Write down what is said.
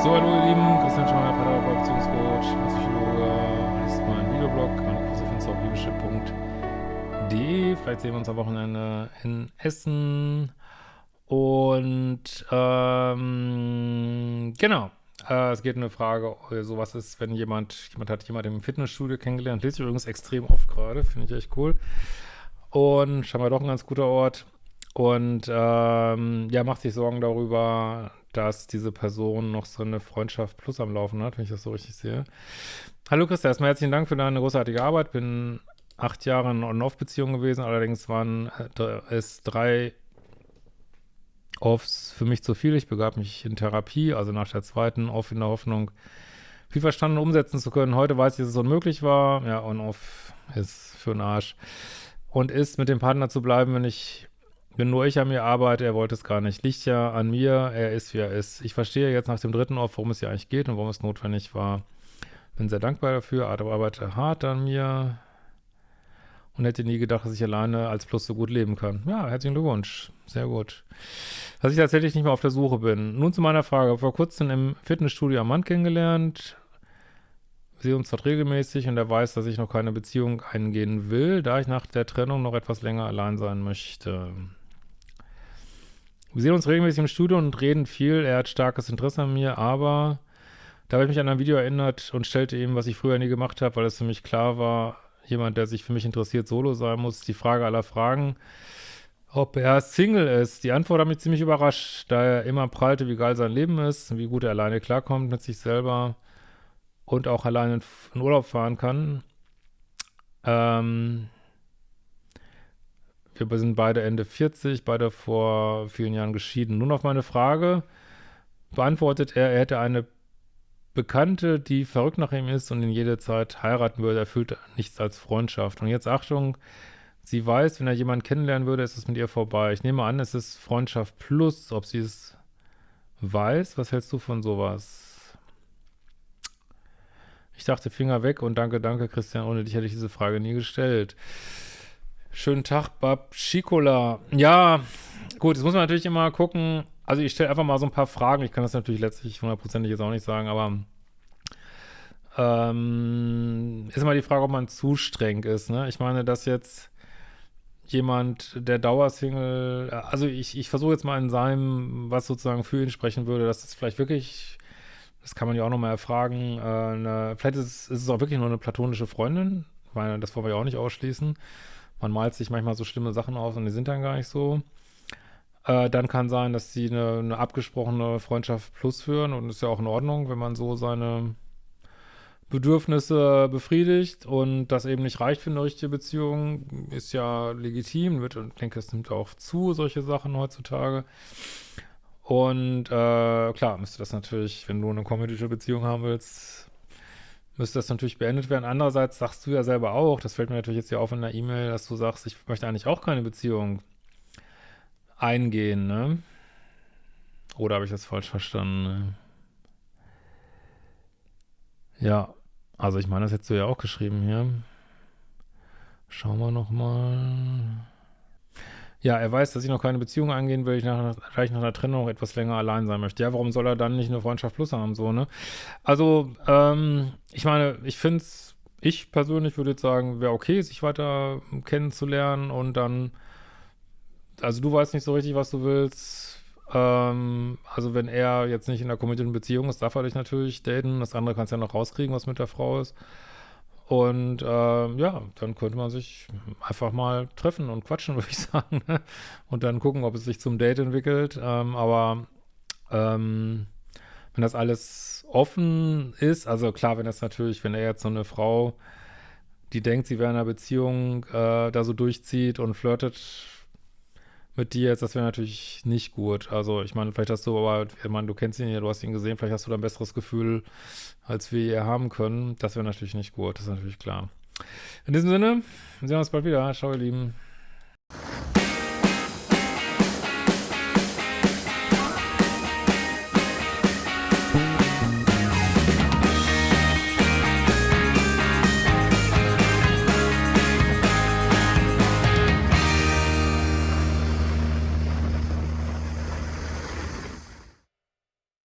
So, hallo ihr Lieben, Christian Schmeier, Paderborn, Beziehungscoach, Psychologe, äh, das ist mein Videoblog, meine Kurse findest du auf liebeschiff.de. Vielleicht sehen wir uns am Wochenende in Essen. Und ähm, genau, äh, es geht um eine Frage, äh, sowas ist, wenn jemand, jemand hat jemand im Fitnessstudio kennengelernt, lese ich übrigens extrem oft gerade, finde ich echt cool. Und scheinbar doch ein ganz guter Ort. Und ähm, ja, macht sich Sorgen darüber, dass diese Person noch so eine Freundschaft plus am Laufen hat, wenn ich das so richtig sehe. Hallo Christa, erstmal herzlichen Dank für deine großartige Arbeit. Bin acht Jahre in On-Off-Beziehung gewesen, allerdings waren äh, es drei Offs für mich zu viel. Ich begab mich in Therapie, also nach der zweiten Off in der Hoffnung, viel verstanden umsetzen zu können. Heute weiß ich, dass es unmöglich war. Ja, On-Off ist für den Arsch. Und ist, mit dem Partner zu bleiben, wenn ich, wenn nur ich an mir arbeite, er wollte es gar nicht. Liegt ja an mir, er ist, wie er ist. Ich verstehe jetzt nach dem dritten Off, worum es hier eigentlich geht und warum es notwendig war. Bin sehr dankbar dafür, arbeite hart an mir, und hätte nie gedacht, dass ich alleine als Plus so gut leben kann. Ja, herzlichen Glückwunsch. Sehr gut. Dass ich tatsächlich nicht mehr auf der Suche bin. Nun zu meiner Frage. Vor kurzem im Fitnessstudio am Mann kennengelernt. Sehen uns dort regelmäßig und er weiß, dass ich noch keine Beziehung eingehen will, da ich nach der Trennung noch etwas länger allein sein möchte. Wir sehen uns regelmäßig im Studio und reden viel. Er hat starkes Interesse an mir, aber da habe ich mich an ein Video erinnert und stellte ihm, was ich früher nie gemacht habe, weil es für mich klar war, jemand, der sich für mich interessiert, solo sein muss. Die Frage aller Fragen, ob er Single ist. Die Antwort hat mich ziemlich überrascht, da er immer prallte, wie geil sein Leben ist, wie gut er alleine klarkommt mit sich selber und auch alleine in Urlaub fahren kann. Ähm, wir sind beide Ende 40, beide vor vielen Jahren geschieden. Nun auf meine Frage beantwortet er, er hätte eine Bekannte, die verrückt nach ihm ist und ihn jede Zeit heiraten würde, erfüllt nichts als Freundschaft. Und jetzt Achtung, sie weiß, wenn er jemanden kennenlernen würde, ist es mit ihr vorbei. Ich nehme an, es ist Freundschaft plus, ob sie es weiß. Was hältst du von sowas? Ich dachte, Finger weg und danke, danke, Christian. Ohne dich hätte ich diese Frage nie gestellt. Schönen Tag, Bab Schikola. Ja, gut, jetzt muss man natürlich immer gucken, also ich stelle einfach mal so ein paar Fragen. Ich kann das natürlich letztlich hundertprozentig jetzt auch nicht sagen, aber ähm, ist immer die Frage, ob man zu streng ist. Ne? Ich meine, dass jetzt jemand, der Dauersingle, also ich, ich versuche jetzt mal in seinem, was sozusagen für ihn sprechen würde, dass das vielleicht wirklich, das kann man ja auch nochmal erfragen, äh, eine, vielleicht ist ist es auch wirklich nur eine platonische Freundin, ich meine, das wollen wir ja auch nicht ausschließen. Man malt sich manchmal so schlimme Sachen aus und die sind dann gar nicht so. Äh, dann kann sein, dass sie eine, eine, abgesprochene Freundschaft plus führen und ist ja auch in Ordnung, wenn man so seine Bedürfnisse befriedigt und das eben nicht reicht für eine richtige Beziehung, ist ja legitim, wird, und ich denke, es nimmt auch zu, solche Sachen heutzutage. Und äh, klar, müsste das natürlich, wenn du eine kommunistische Beziehung haben willst, müsste das natürlich beendet werden. Andererseits sagst du ja selber auch, das fällt mir natürlich jetzt hier auf in der E-Mail, dass du sagst, ich möchte eigentlich auch keine Beziehung eingehen, ne? Oder habe ich das falsch verstanden? Ja, also ich meine, das hättest du ja auch geschrieben hier. Schauen wir nochmal. Ja, er weiß, dass ich noch keine Beziehung eingehen will, ich nach, gleich nach einer Trennung etwas länger allein sein möchte. Ja, warum soll er dann nicht eine Freundschaft plus haben, so, ne? Also, ähm, ich meine, ich finde es, ich persönlich würde jetzt sagen, wäre okay, sich weiter kennenzulernen und dann also du weißt nicht so richtig, was du willst. Ähm, also wenn er jetzt nicht in einer committeden Beziehung ist, darf er dich natürlich daten. Das andere kannst du ja noch rauskriegen, was mit der Frau ist. Und ähm, ja, dann könnte man sich einfach mal treffen und quatschen, würde ich sagen. Ne? und dann gucken, ob es sich zum Date entwickelt. Ähm, aber ähm, wenn das alles offen ist, also klar, wenn das natürlich, wenn er jetzt so eine Frau, die denkt, sie wäre in einer Beziehung, äh, da so durchzieht und flirtet mit dir jetzt, das wäre natürlich nicht gut. Also ich meine, vielleicht hast du aber, ich meine, du kennst ihn ja, du hast ihn gesehen, vielleicht hast du da ein besseres Gefühl, als wir hier haben können. Das wäre natürlich nicht gut, das ist natürlich klar. In diesem Sinne, wir sehen uns bald wieder. Ciao, ihr Lieben.